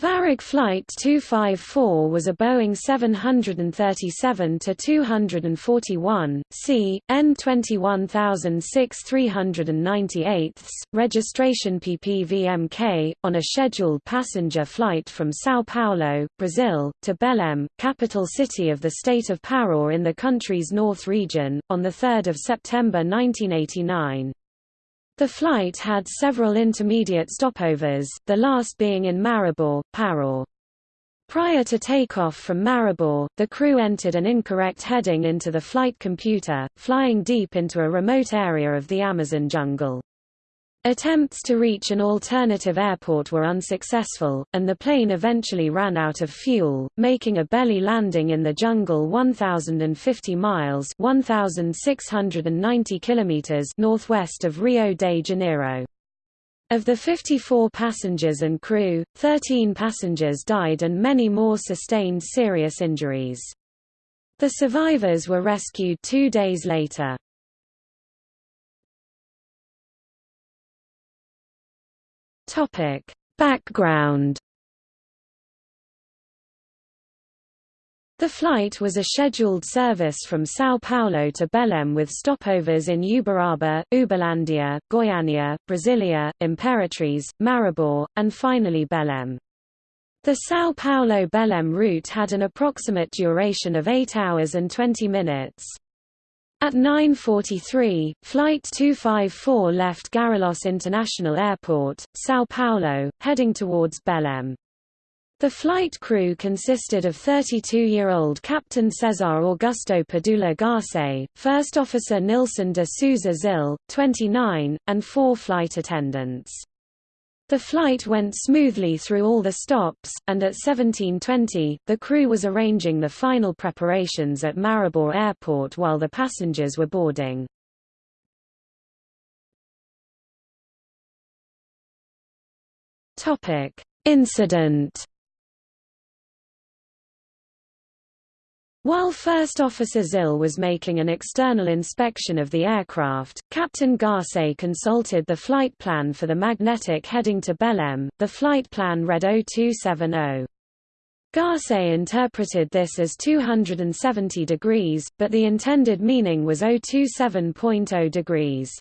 Varig Flight 254 was a Boeing 737-241, C, N21006 registration PPVMK, on a scheduled passenger flight from São Paulo, Brazil, to Belém, capital city of the state of Pará in the country's north region, on 3 September 1989. The flight had several intermediate stopovers, the last being in Marabá, Pará. Prior to takeoff from Marabá, the crew entered an incorrect heading into the flight computer, flying deep into a remote area of the Amazon jungle. Attempts to reach an alternative airport were unsuccessful, and the plane eventually ran out of fuel, making a belly landing in the jungle 1,050 miles 1,690 kilometers northwest of Rio de Janeiro. Of the 54 passengers and crew, 13 passengers died and many more sustained serious injuries. The survivors were rescued two days later. Topic: Background The flight was a scheduled service from São Paulo to Belém with stopovers in Uberaba, Uberlândia, Goiânia, Brasília, Imperatriz, Marabá, and finally Belém. The São Paulo-Belém route had an approximate duration of 8 hours and 20 minutes. At 9.43, Flight 254 left Guarulhos International Airport, São Paulo, heading towards Belém. The flight crew consisted of 32-year-old Captain Cesar Augusto Padula Garcez, First Officer Nilson de Souza Zille, 29, and four flight attendants. The flight went smoothly through all the stops, and at 1720, the crew was arranging the final preparations at Marabá Airport while the passengers were boarding. Incident While First Officer Zille was making an external inspection of the aircraft, Captain Garcez consulted the flight plan for the magnetic heading to Belém. The flight plan read 0270. Garcez interpreted this as 270 degrees, but the intended meaning was 027.0 degrees.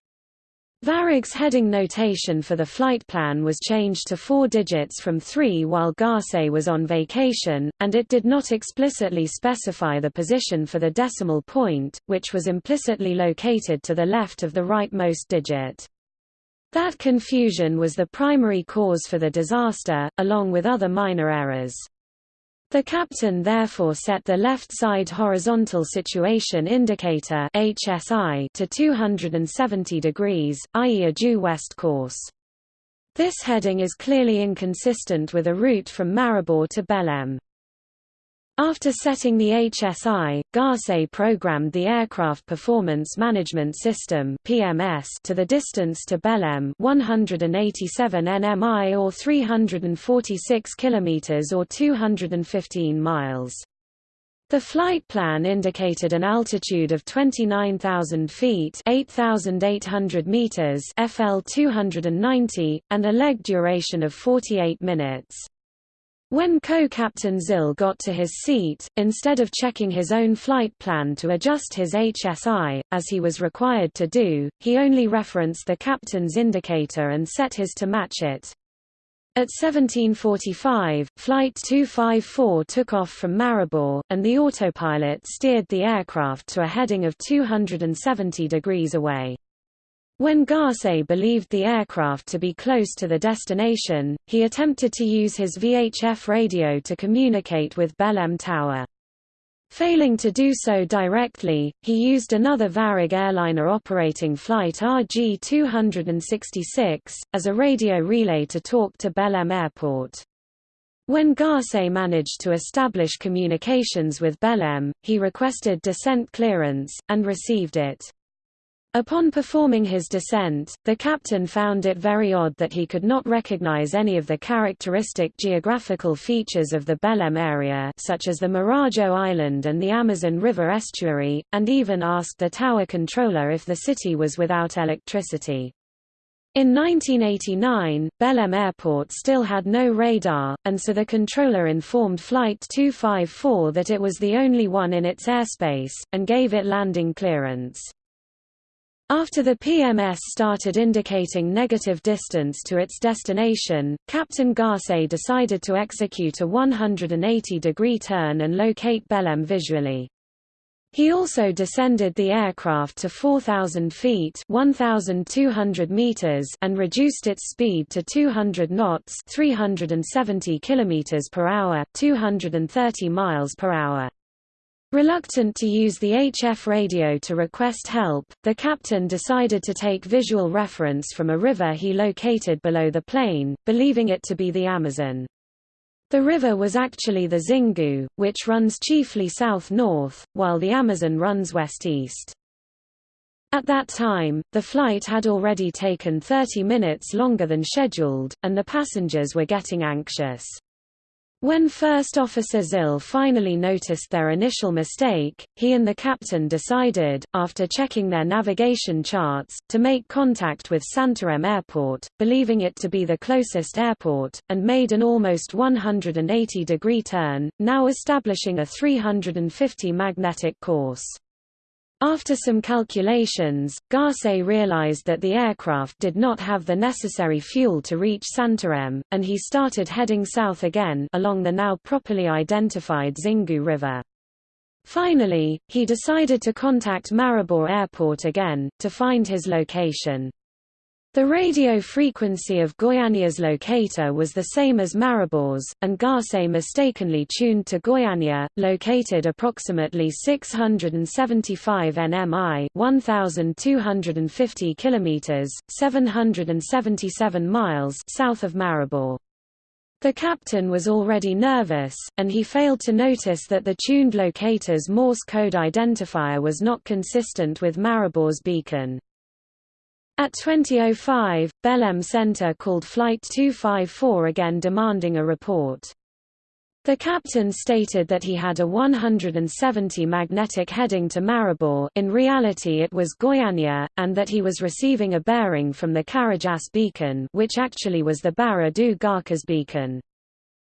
Varig's heading notation for the flight plan was changed to four digits from three while Garcez was on vacation, and it did not explicitly specify the position for the decimal point, which was implicitly located to the left of the rightmost digit. That confusion was the primary cause for the disaster, along with other minor errors. The captain therefore set the left side horizontal situation indicator HSI to 270 degrees, i.e. a due west course. This heading is clearly inconsistent with a route from Marabá to Belém. After setting the HSI, Garcez programmed the Aircraft Performance Management System (PMS) to the distance to Belém, 187 nmi or 346 kilometers or 215 miles. The flight plan indicated an altitude of 29,000 feet (8,800 meters) FL 290 and a leg duration of 48 minutes. When co-captain Zille got to his seat, instead of checking his own flight plan to adjust his HSI, as he was required to do, he only referenced the captain's indicator and set his to match it. At 1745, Flight 254 took off from Marabá, and the autopilot steered the aircraft to a heading of 270 degrees away. When Garcez believed the aircraft to be close to the destination, he attempted to use his VHF radio to communicate with Belém Tower. Failing to do so directly, he used another Varig airliner operating flight RG-266, as a radio relay to talk to Belém Airport. When Garcez managed to establish communications with Belém, he requested descent clearance, and received it. Upon performing his descent, the captain found it very odd that he could not recognize any of the characteristic geographical features of the Belém area such as the Marajó Island and the Amazon River estuary, and even asked the tower controller if the city was without electricity. In 1989, Belém Airport still had no radar, and so the controller informed Flight 254 that it was the only one in its airspace, and gave it landing clearance. After the PMS started indicating negative distance to its destination, Captain Garcez decided to execute a 180-degree turn and locate Belém visually. He also descended the aircraft to 4,000 feet 1,200 meters and reduced its speed to 200 knots 370 km per hour 230 miles per hour. Reluctant to use the HF radio to request help, the captain decided to take visual reference from a river he located below the plane, believing it to be the Amazon. The river was actually the Xingu, which runs chiefly south-north, while the Amazon runs west-east. At that time, the flight had already taken 30 minutes longer than scheduled, and the passengers were getting anxious. When First Officer Zille finally noticed their initial mistake, he and the captain decided, after checking their navigation charts, to make contact with Santarém Airport, believing it to be the closest airport, and made an almost 180-degree turn, now establishing a 350 magnetic course. After some calculations, Garcez realized that the aircraft did not have the necessary fuel to reach Santarém, and he started heading south again along the now properly identified Xingu River. Finally, he decided to contact Marabá Airport again, to find his location. The radio frequency of Goiânia's locator was the same as Marabá's, and Garcez mistakenly tuned to Goiânia, located approximately 675 nmi 1,250 km, 777 miles south of Marabá. The captain was already nervous, and he failed to notice that the tuned locator's Morse code identifier was not consistent with Marabá's beacon. At 2005, Belém Center called Flight 254 again demanding a report. The captain stated that he had a 170 magnetic heading to Marabá in reality it was Goiânia, and that he was receiving a bearing from the Carajás beacon which actually was the Barra do Garças beacon.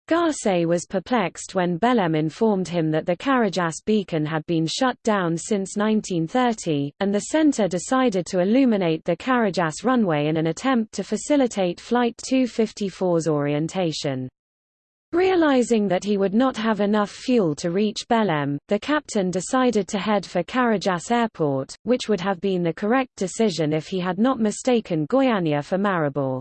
Garcez was perplexed when Belém informed him that the Carajás beacon had been shut down since 1930, and the center decided to illuminate the Carajás runway in an attempt to facilitate Flight 254's orientation. Realizing that he would not have enough fuel to reach Belém, the captain decided to head for Carajás Airport, which would have been the correct decision if he had not mistaken Goiânia for Marabá.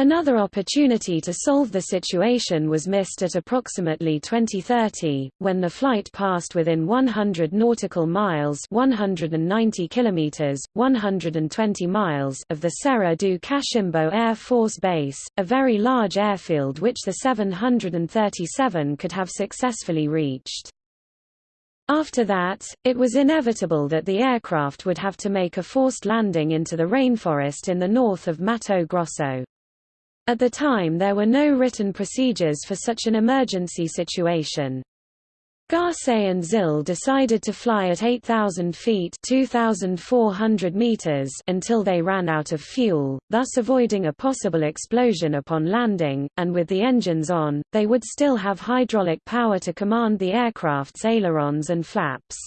Another opportunity to solve the situation was missed at approximately 2030, when the flight passed within 100 nautical miles 190 kilometers, 120 miles of the Serra do Cachimbo Air Force Base, a very large airfield which the 737 could have successfully reached. After that, it was inevitable that the aircraft would have to make a forced landing into the rainforest in the north of Mato Grosso. At the time there were no written procedures for such an emergency situation. Garcez and Zille decided to fly at 8,000 feet 2,400 meters until they ran out of fuel, thus avoiding a possible explosion upon landing, and with the engines on, they would still have hydraulic power to command the aircraft's ailerons and flaps.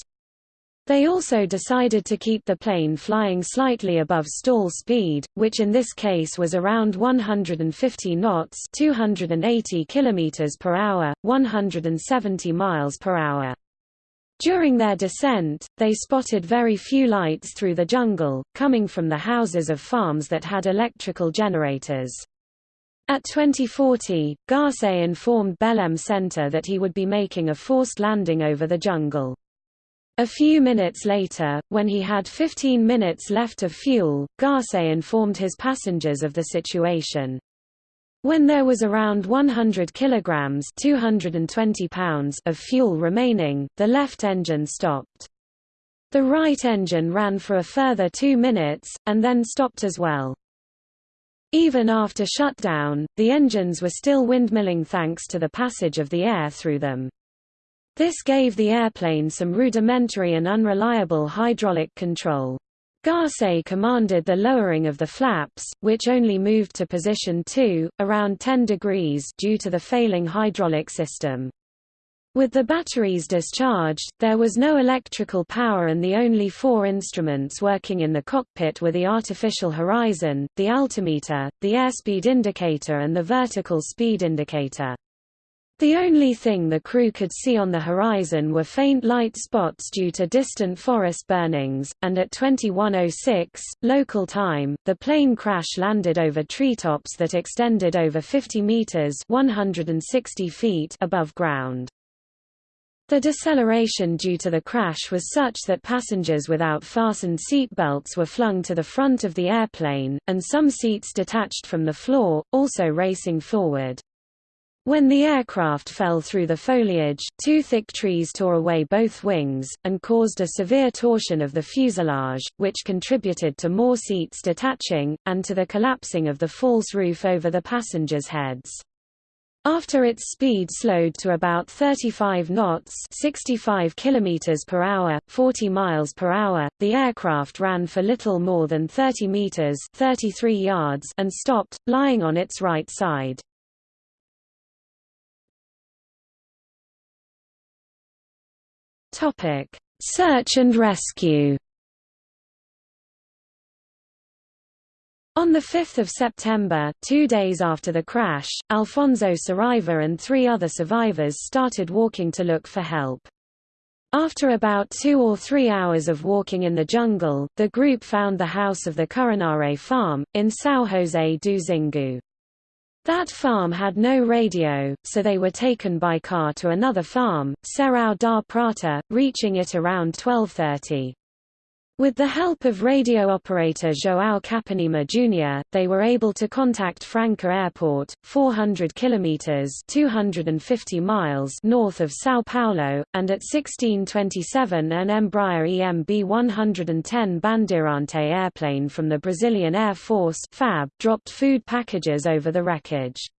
They also decided to keep the plane flying slightly above stall speed, which in this case was around 150 knots 280 km per hour, 170 miles per hour. During their descent, they spotted very few lights through the jungle, coming from the houses of farms that had electrical generators. At 2040, Garcez informed Belém Center that he would be making a forced landing over the jungle. A few minutes later, when he had 15 minutes left of fuel, Garcez informed his passengers of the situation. When there was around 100 kilograms (220 pounds) of fuel remaining, the left engine stopped. The right engine ran for a further 2 minutes and then stopped as well. Even after shutdown, the engines were still windmilling thanks to the passage of the air through them. This gave the airplane some rudimentary and unreliable hydraulic control. Garcez commanded the lowering of the flaps, which only moved to position 2, around 10 degrees due to the failing hydraulic system. With the batteries discharged, there was no electrical power and the only four instruments working in the cockpit were the artificial horizon, the altimeter, the airspeed indicator and the vertical speed indicator. The only thing the crew could see on the horizon were faint light spots due to distant forest burnings, and at 2106, local time, the plane crash landed over treetops that extended over 50 meters 160 feet above ground. The deceleration due to the crash was such that passengers without fastened seat belts were flung to the front of the airplane, and some seats detached from the floor, also racing forward. When the aircraft fell through the foliage, two thick trees tore away both wings, and caused a severe torsion of the fuselage, which contributed to more seats detaching, and to the collapsing of the false roof over the passengers' heads. After its speed slowed to about 35 knots 65 km per hour, 40 miles per hour, the aircraft ran for little more than 30 meters 33 yards and stopped, lying on its right side. Search and rescue On 5 September, two days after the crash, Alfonso Saraiva and three other survivors started walking to look for help. After about two or three hours of walking in the jungle, the group found the house of the Curanare farm, in São José do Xingu. That farm had no radio, so they were taken by car to another farm, Serão da Prata, reaching it around 1230. With the help of radio operator João Capanema Jr., they were able to contact Franca Airport, 400 kilometers (250 miles) north of São Paulo, and at 1627 an Embraer EMB 110 Bandeirante airplane from the Brazilian Air Force (FAB) dropped food packages over the wreckage.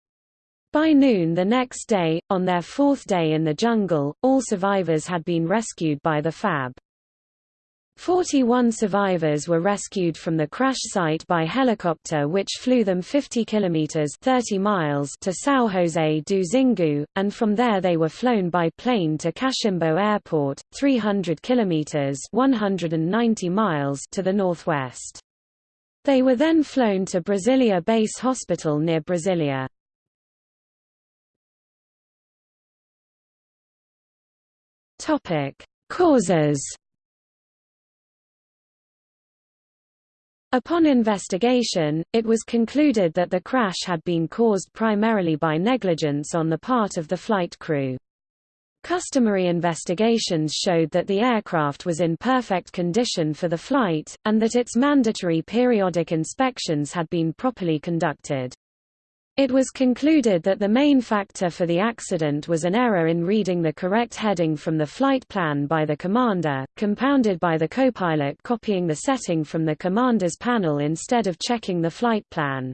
By noon the next day, on their fourth day in the jungle, all survivors had been rescued by the FAB. 41 survivors were rescued from the crash site by helicopter which flew them 50 kilometers 30 miles to São José do Xingu and from there they were flown by plane to Cachimbo Airport 300 kilometers 190 miles to the northwest. They were then flown to Brasilia Base Hospital near Brasilia. Topic: Causes Upon investigation, it was concluded that the crash had been caused primarily by negligence on the part of the flight crew. Customary investigations showed that the aircraft was in perfect condition for the flight, and that its mandatory periodic inspections had been properly conducted. It was concluded that the main factor for the accident was an error in reading the correct heading from the flight plan by the commander, compounded by the copilot copying the setting from the commander's panel instead of checking the flight plan.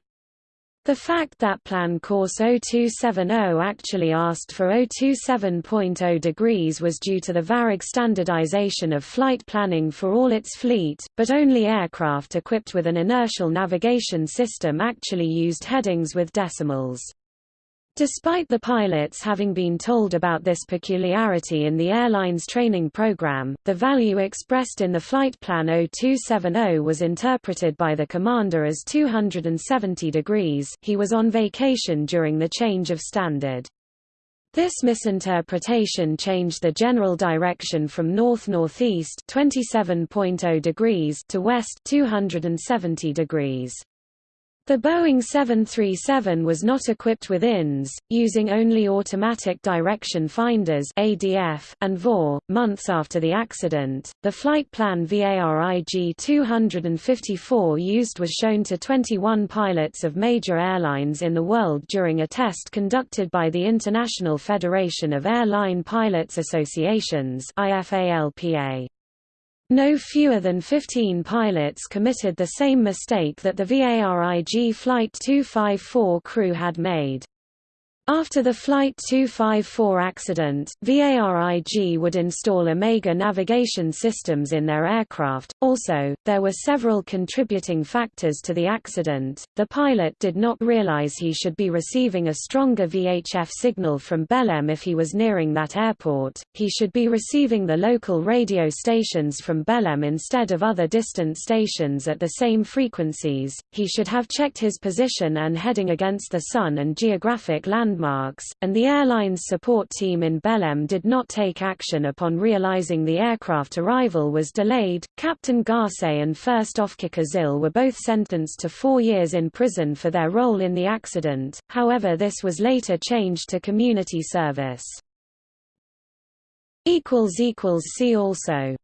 The fact that plan course 0270 actually asked for 027.0 degrees was due to the Varig standardization of flight planning for all its fleet, but only aircraft equipped with an inertial navigation system actually used headings with decimals. Despite the pilots having been told about this peculiarity in the airline's training program, the value expressed in the flight plan 0270 was interpreted by the commander as 270 degrees he was on vacation during the change of standard. This misinterpretation changed the general direction from north-northeast 27.0 degrees to west 270 degrees. The Boeing 737 was not equipped with INS, using only automatic direction finders (ADF) and VOR. Months after the accident, the flight plan VARIG 254 used was shown to 21 pilots of major airlines in the world during a test conducted by the International Federation of Airline Pilots Associations (IFALPA). No fewer than 15 pilots committed the same mistake that the VARIG Flight 254 crew had made. After the Flight 254 accident, VARIG would install Omega navigation systems in their aircraft. Also, there were several contributing factors to the accident. The pilot did not realize he should be receiving a stronger VHF signal from Belém if he was nearing that airport. He should be receiving the local radio stations from Belém instead of other distant stations at the same frequencies. He should have checked his position and heading against the sun and geographic land landmarks, and the airline's support team in Belém did not take action upon realizing the aircraft arrival was delayed. Captain Garcez and First Officer Zille were both sentenced to four years in prison for their role in the accident, however this was later changed to community service. See also